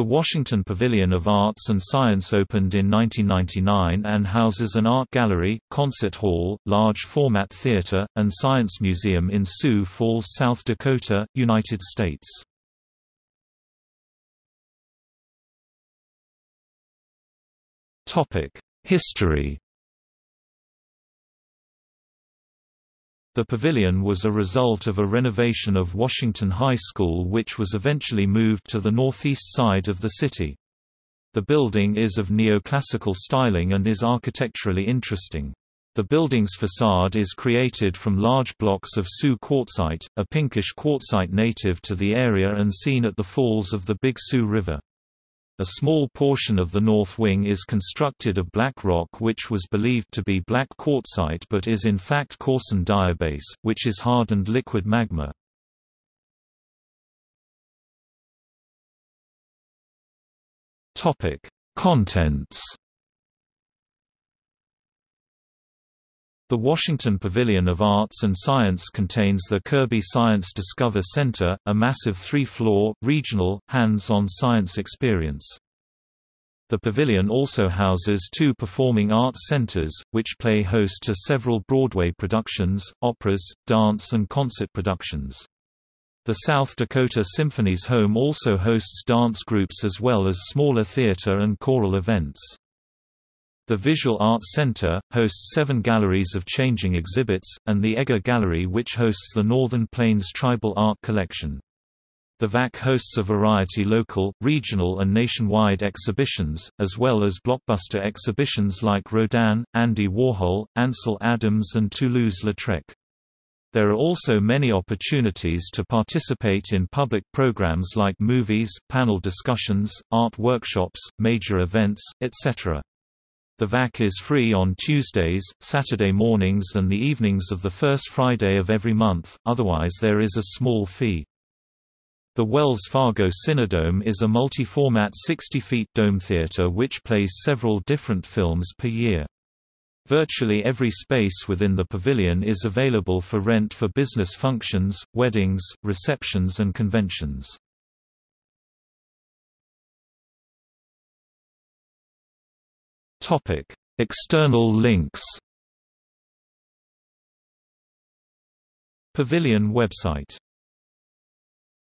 The Washington Pavilion of Arts and Science opened in 1999 and houses an art gallery, concert hall, large-format theater, and science museum in Sioux Falls, South Dakota, United States. History The pavilion was a result of a renovation of Washington High School which was eventually moved to the northeast side of the city. The building is of neoclassical styling and is architecturally interesting. The building's facade is created from large blocks of Sioux quartzite, a pinkish quartzite native to the area and seen at the falls of the Big Sioux River. A small portion of the north wing is constructed of black rock which was believed to be black quartzite but is in fact coarsened diabase, which is hardened liquid magma. Contents The Washington Pavilion of Arts and Science contains the Kirby Science Discover Center, a massive three-floor, regional, hands-on science experience. The pavilion also houses two performing arts centers, which play host to several Broadway productions, operas, dance and concert productions. The South Dakota Symphony's home also hosts dance groups as well as smaller theater and choral events. The Visual Arts Center, hosts seven galleries of changing exhibits, and the Egger Gallery which hosts the Northern Plains Tribal Art Collection. The VAC hosts a variety local, regional and nationwide exhibitions, as well as blockbuster exhibitions like Rodin, Andy Warhol, Ansel Adams and Toulouse-Lautrec. There are also many opportunities to participate in public programs like movies, panel discussions, art workshops, major events, etc. The VAC is free on Tuesdays, Saturday mornings and the evenings of the first Friday of every month, otherwise there is a small fee. The Wells Fargo Cinedome is a multi-format 60-feet dome theater which plays several different films per year. Virtually every space within the pavilion is available for rent for business functions, weddings, receptions and conventions. Topic: External links. Pavilion website